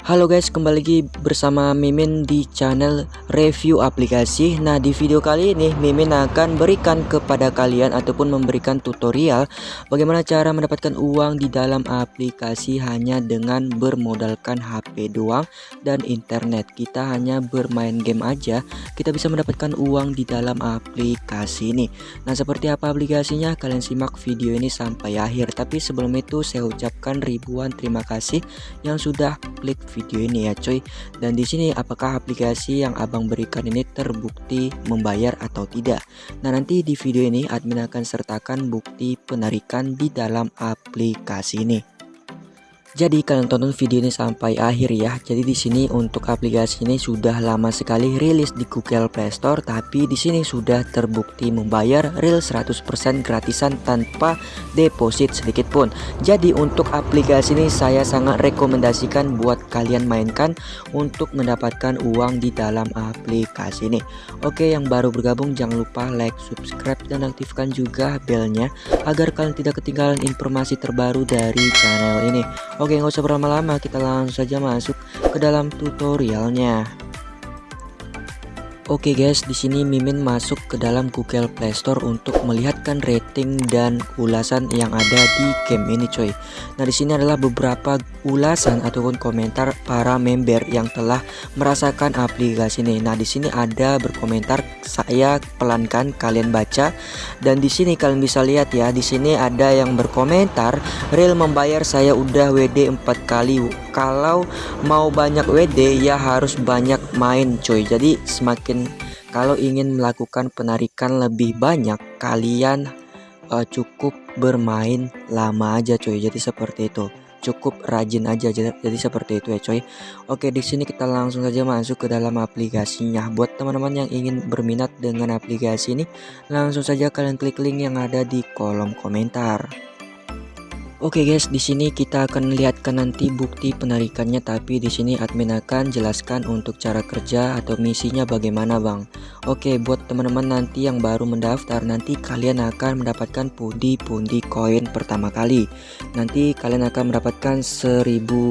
Halo guys, kembali lagi bersama Mimin di channel review aplikasi. Nah, di video kali ini Mimin akan berikan kepada kalian ataupun memberikan tutorial bagaimana cara mendapatkan uang di dalam aplikasi hanya dengan bermodalkan HP doang dan internet. Kita hanya bermain game aja, kita bisa mendapatkan uang di dalam aplikasi ini. Nah, seperti apa aplikasinya? Kalian simak video ini sampai akhir. Tapi sebelum itu saya ucapkan ribuan terima kasih yang sudah klik video ini ya coy dan di sini apakah aplikasi yang abang berikan ini terbukti membayar atau tidak? Nah nanti di video ini admin akan sertakan bukti penarikan di dalam aplikasi ini jadi kalian tonton video ini sampai akhir ya. Jadi di sini untuk aplikasi ini sudah lama sekali rilis di Google Play Store tapi di sini sudah terbukti membayar real 100% gratisan tanpa deposit sedikit pun. Jadi untuk aplikasi ini saya sangat rekomendasikan buat kalian mainkan untuk mendapatkan uang di dalam aplikasi ini. Oke, yang baru bergabung jangan lupa like, subscribe dan aktifkan juga belnya agar kalian tidak ketinggalan informasi terbaru dari channel ini. Oke nggak usah berlama-lama kita langsung saja masuk ke dalam tutorialnya Oke guys, di sini Mimin masuk ke dalam Google Play Store untuk melihatkan rating dan ulasan yang ada di game ini coy. Nah, di sini adalah beberapa ulasan ataupun komentar para member yang telah merasakan aplikasi ini. Nah, di sini ada berkomentar saya pelankan kalian baca dan di sini kalian bisa lihat ya, di sini ada yang berkomentar real membayar saya udah WD 4 kali. Kalau mau banyak WD ya harus banyak main coy. Jadi semakin kalau ingin melakukan penarikan lebih banyak kalian uh, cukup bermain lama aja coy jadi seperti itu. Cukup rajin aja jadi, jadi seperti itu ya coy Oke di sini kita langsung saja masuk ke dalam aplikasinya. Buat teman-teman yang ingin berminat dengan aplikasi ini langsung saja kalian klik link yang ada di kolom komentar Oke guys, di sini kita akan lihatkan nanti bukti penarikannya tapi di sini admin akan jelaskan untuk cara kerja atau misinya bagaimana Bang. Oke, buat teman-teman nanti yang baru mendaftar nanti kalian akan mendapatkan pundi-pundi koin pertama kali. Nanti kalian akan mendapatkan 1000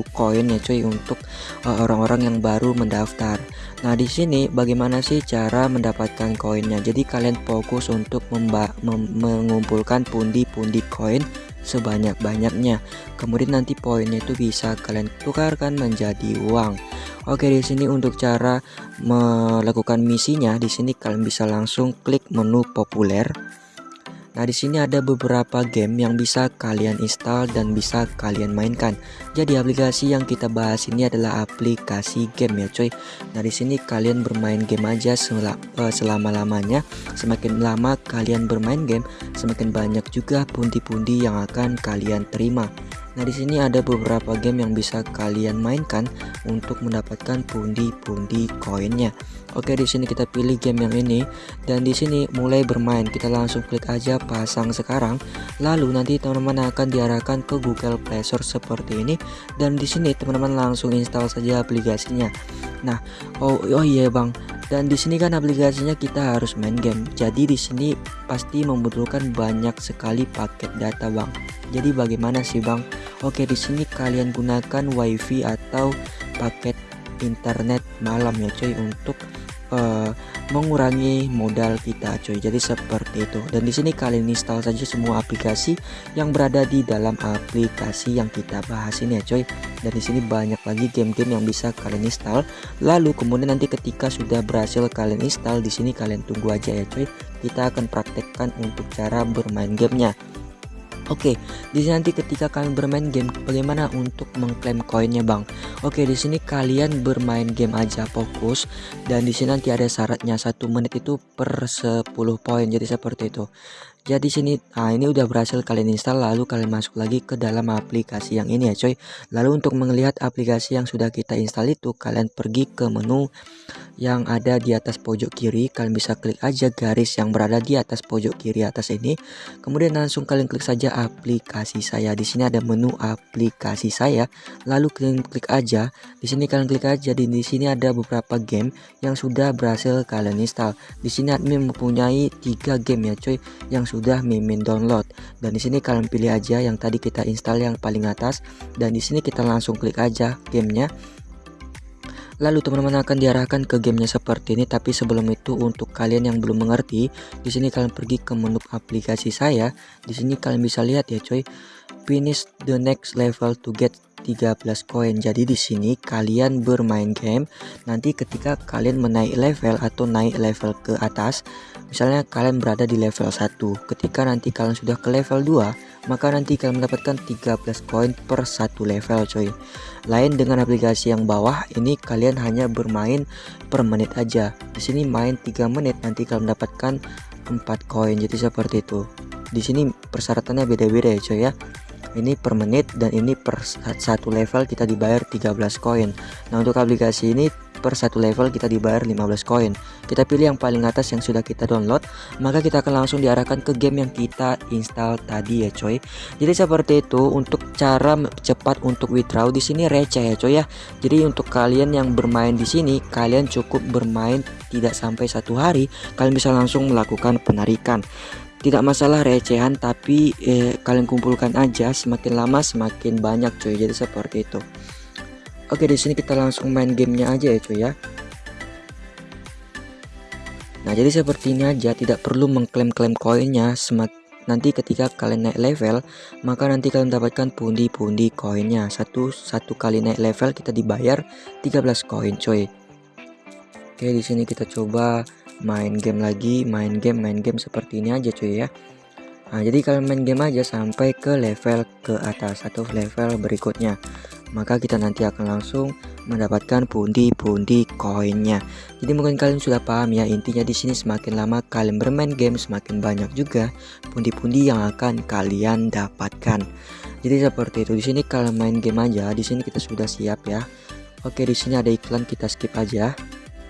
koin ya cuy untuk eh, orang-orang uh, yang baru mendaftar. Nah, di sini bagaimana sih cara mendapatkan koinnya? Jadi kalian fokus untuk mengumpulkan pundi-pundi koin sebanyak-banyaknya. Kemudian nanti poinnya itu bisa kalian tukarkan menjadi uang. Oke, di sini untuk cara melakukan misinya, di sini kalian bisa langsung klik menu populer. Nah, di sini ada beberapa game yang bisa kalian install dan bisa kalian mainkan. Jadi aplikasi yang kita bahas ini adalah aplikasi game ya, coy. Nah, di sini kalian bermain game aja eh, selama-lamanya. Semakin lama kalian bermain game, semakin banyak juga pundi-pundi yang akan kalian terima. Nah, di sini ada beberapa game yang bisa kalian mainkan untuk mendapatkan pundi-pundi koinnya. Oke, di sini kita pilih game yang ini dan di sini mulai bermain. Kita langsung klik aja pasang sekarang. Lalu nanti teman-teman akan diarahkan ke Google Play Store seperti ini dan di sini teman-teman langsung install saja aplikasinya. Nah, oh oh iya Bang, dan di sini kan aplikasinya kita harus main game jadi di sini pasti membutuhkan banyak sekali paket data bang jadi bagaimana sih bang oke di sini kalian gunakan wifi atau paket internet malam ya cuy untuk uh, mengurangi modal kita coy jadi seperti itu. Dan di sini kalian install saja semua aplikasi yang berada di dalam aplikasi yang kita bahas ini ya coy dan di sini banyak lagi game-game yang bisa kalian install. Lalu kemudian nanti ketika sudah berhasil kalian install di sini kalian tunggu aja ya coy kita akan praktekkan untuk cara bermain gamenya Oke, di sini nanti ketika kalian bermain game, bagaimana untuk mengklaim koinnya, Bang? Oke, di sini kalian bermain game aja fokus dan di sini nanti ada syaratnya satu menit itu per 10 poin. Jadi seperti itu. Jadi sini nah ini udah berhasil kalian install lalu kalian masuk lagi ke dalam aplikasi yang ini ya coy. Lalu untuk melihat aplikasi yang sudah kita install itu kalian pergi ke menu yang ada di atas pojok kiri. Kalian bisa klik aja garis yang berada di atas pojok kiri atas ini. Kemudian langsung kalian klik saja aplikasi saya. Di sini ada menu aplikasi saya lalu kalian klik aja. Di sini kalian klik aja di, di sini ada beberapa game yang sudah berhasil kalian install. Di sini admin mempunyai tiga game ya coy yang sudah mimin download. Dan di sini kalian pilih aja yang tadi kita install yang paling atas. Dan di sini kita langsung klik aja gamenya. Lalu teman-teman akan diarahkan ke gamenya seperti ini. Tapi sebelum itu untuk kalian yang belum mengerti di sini kalian pergi ke menu aplikasi saya. Di sini kalian bisa lihat ya coy. Finish the next level to get 13 koin. Jadi di sini kalian bermain game nanti ketika kalian menaik level atau naik level ke atas. Misalnya kalian berada di level 1 ketika nanti kalian sudah ke level 2 maka nanti kalian mendapatkan 13 koin per satu level coy. Lain dengan aplikasi yang bawah ini kalian hanya bermain per menit aja. Di sini main 3 menit nanti kalian mendapatkan 4 koin. Jadi seperti itu. Di sini persyaratannya beda-beda ya coy ya ini per menit dan ini per satu level kita dibayar 13 koin. Nah untuk aplikasi ini per satu level kita dibayar 15 koin. Kita pilih yang paling atas yang sudah kita download maka kita akan langsung diarahkan ke game yang kita install tadi ya coy. Jadi seperti itu untuk cara cepat untuk withdraw di sini receh ya coy ya. Jadi untuk kalian yang bermain di sini kalian cukup bermain tidak sampai satu hari kalian bisa langsung melakukan penarikan tidak masalah recehan tapi eh, kalian kumpulkan aja. Semakin lama semakin banyak coy jadi seperti itu. Oke di sini kita langsung main gamenya aja ya cuy ya. Nah jadi seperti ini aja tidak perlu mengklaim-klaim koinnya. Semat nanti ketika kalian naik level maka nanti kalian mendapatkan pundi-pundi koinnya. Satu satu kali naik level kita dibayar 13 koin coy oke di sini kita coba main game lagi main game main game seperti ini aja cuy ya nah jadi kalian main game aja sampai ke level ke atas atau level berikutnya maka kita nanti akan langsung mendapatkan pundi-pundi koinnya. Jadi mungkin kalian sudah paham ya intinya di sini semakin lama kalian bermain game semakin banyak juga pundi-pundi yang akan kalian dapatkan. Jadi seperti itu di sini kalian main game aja di sini kita sudah siap ya. Oke di sini ada iklan kita skip aja.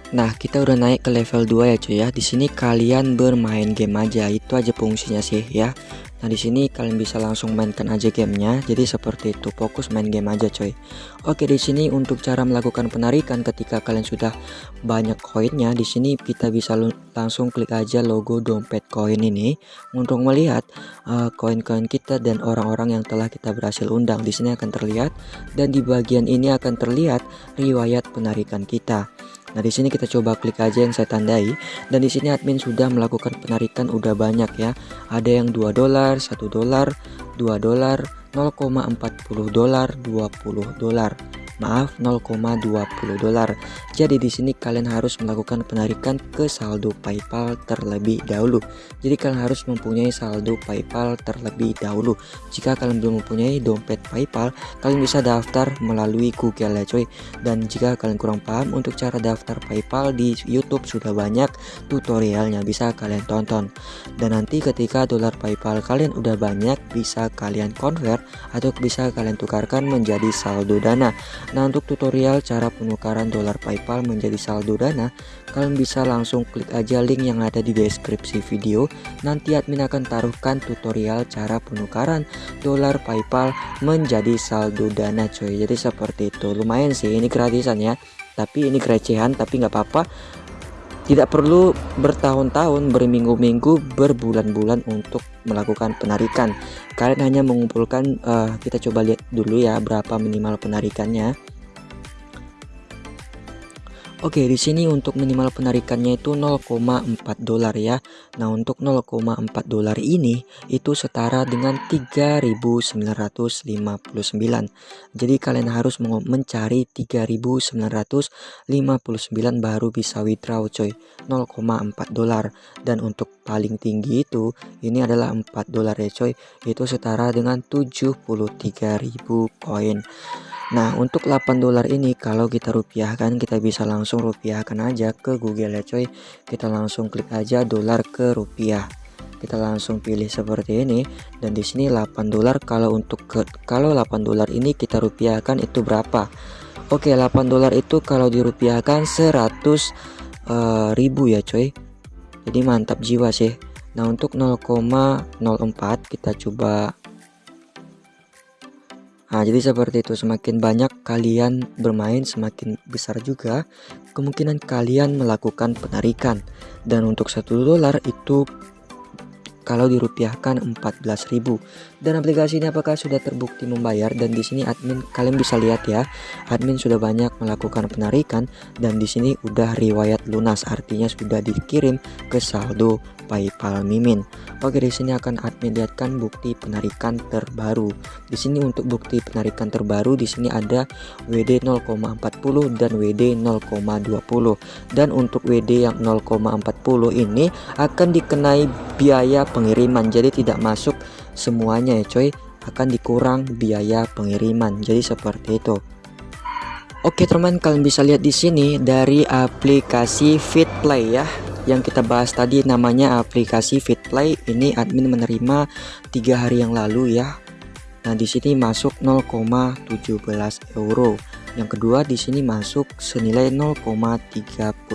Nah, kita udah naik ke level 2 ya cuy ya. Di sini kalian bermain game aja. Itu aja fungsinya sih ya. Nah di sini kalian bisa langsung mainkan aja gamenya. Jadi seperti itu, fokus main game aja coy. Oke di sini untuk cara melakukan penarikan ketika kalian sudah banyak koinnya, di sini kita bisa langsung klik aja logo dompet koin ini untuk melihat uh, koin-koin uh, kita dan orang-orang yang telah kita berhasil undang. Di sini akan terlihat dan di bagian ini akan terlihat riwayat penarikan kita. Nah, di sini kita coba klik aja yang saya tandai dan di sini admin sudah melakukan penarikan udah banyak ya. Ada yang 2 dolar, 1 dolar, 2 dolar, 0,40 dolar, 20 dolar maaf 0,20 dolar. Jadi di sini kalian harus melakukan penarikan ke saldo PayPal terlebih dahulu. Jadi kalian harus mempunyai saldo PayPal terlebih dahulu. Jika kalian belum mempunyai dompet PayPal, kalian bisa daftar melalui Google ya coy. Dan jika kalian kurang paham untuk cara daftar PayPal di YouTube sudah banyak tutorialnya bisa kalian tonton. Dan nanti ketika dolar PayPal kalian udah banyak bisa kalian convert atau bisa kalian tukarkan menjadi saldo dana Nah untuk tutorial cara penukaran dolar PayPal menjadi saldo dana kalian bisa langsung klik aja link yang ada di deskripsi video. Nanti admin akan taruhkan tutorial cara penukaran dolar PayPal menjadi saldo dana coy. Jadi seperti itu. Lumayan sih ini gratisan ya. Tapi ini kerecehan tapi nggak apa-apa tidak perlu bertahun-tahun, berminggu-minggu, berbulan-bulan untuk melakukan penarikan. Kalian hanya mengumpulkan, uh, kita coba lihat dulu ya berapa minimal penarikannya. Oke, di sini untuk minimal penarikannya itu 0,4 dolar ya. Nah, untuk 0,4 dolar ini itu setara dengan 3.959. Jadi kalian harus mencari 3.959 baru bisa withdraw coy. 0,4 dolar dan untuk paling tinggi itu ini adalah 4 dolar ya coy. Itu setara dengan 73.000 koin. Nah untuk 8 dolar ini kalau kita rupiahkan kita bisa langsung rupiahkan aja ke Google ya coy. Kita langsung klik aja dolar ke rupiah. Kita langsung pilih seperti ini dan di sini 8 dolar kalau untuk ke, kalau 8 dolar ini kita rupiahkan itu berapa? Oke 8 dolar itu kalau dirupiahkan 100 uh, ribu ya coy. Jadi mantap jiwa sih. Nah untuk 0,04 kita coba Nah, jadi seperti itu, semakin banyak kalian bermain, semakin besar juga kemungkinan kalian melakukan penarikan. Dan untuk satu dolar itu kalau dirupiahkan 14.000 dan aplikasi ini apakah sudah terbukti membayar? Dan di sini admin kalian bisa lihat ya admin sudah banyak melakukan penarikan dan di sini udah riwayat lunas. Artinya sudah dikirim ke saldo PayPal Mimin. Oke, di sini akan admin lihatkan bukti penarikan terbaru. Di sini untuk bukti penarikan terbaru di sini ada WD 0,40 dan WD 0,20. Dan untuk WD yang 0,40 ini akan dikenai biaya pengiriman. Jadi tidak masuk semuanya ya coy akan dikurang biaya pengiriman jadi seperti itu Oke teman kalian bisa lihat di sini dari aplikasi FitPlay ya yang kita bahas tadi namanya aplikasi FitPlay. Ini admin menerima tiga hari yang lalu ya. Nah di sini masuk 0,17 euro. Yang kedua di sini masuk senilai 0,34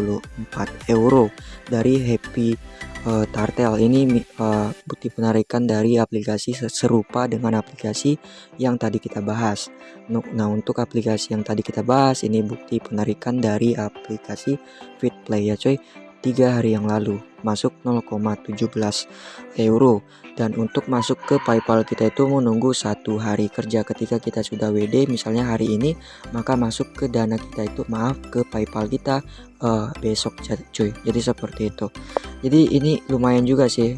euro dari Happy uh, Tartel. Ini uh, bukti penarikan dari aplikasi serupa dengan aplikasi yang tadi kita bahas. Nah untuk aplikasi yang tadi kita bahas ini bukti penarikan dari aplikasi FitPlay ya coy tiga hari yang lalu masuk 0,17 euro. Dan untuk masuk ke PayPal kita itu menunggu satu hari kerja ketika kita sudah WD misalnya hari ini maka masuk ke dana kita itu maaf ke PayPal kita uh, besok cuy. Jadi seperti itu. Jadi ini lumayan juga sih.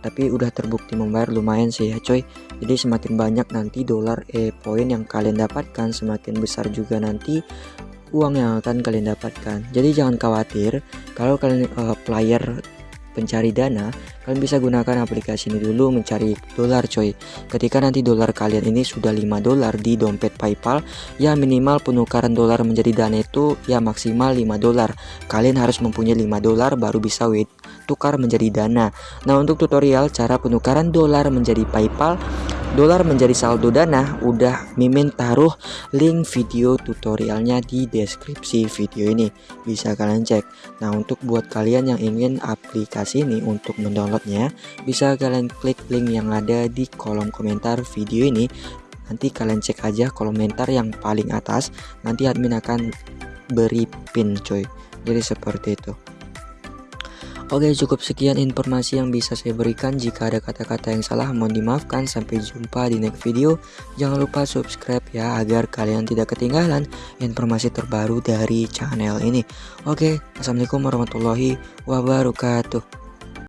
Tapi udah terbukti membayar lumayan sih ya coy jadi semakin banyak nanti dolar e poin yang kalian dapatkan semakin besar juga nanti uang yang akan kalian dapatkan. Jadi jangan khawatir kalau kalian uh, player pencari dana, kalian bisa gunakan aplikasi ini dulu mencari dolar coy. Ketika nanti dolar kalian ini sudah 5 dolar di dompet PayPal, ya minimal penukaran dolar menjadi dana itu ya maksimal 5 dolar. Kalian harus mempunyai 5 dolar baru bisa wait tukar menjadi dana. Nah, untuk tutorial cara penukaran dolar menjadi PayPal dolar menjadi saldo dana udah mimin taruh link video tutorialnya di deskripsi video ini. Bisa kalian cek. Nah untuk buat kalian yang ingin aplikasi ini untuk mendownloadnya bisa kalian klik link yang ada di kolom komentar video ini. Nanti kalian cek aja komentar yang paling atas. Nanti admin akan beri pin coy. Jadi seperti itu Oke cukup sekian informasi yang bisa saya berikan. Jika ada kata-kata yang salah mohon dimaafkan. Sampai jumpa di next video. Jangan lupa subscribe ya Agar kalian tidak ketinggalan informasi terbaru dari channel ini. Oke Assalamualaikum warahmatullahi wabarakatuh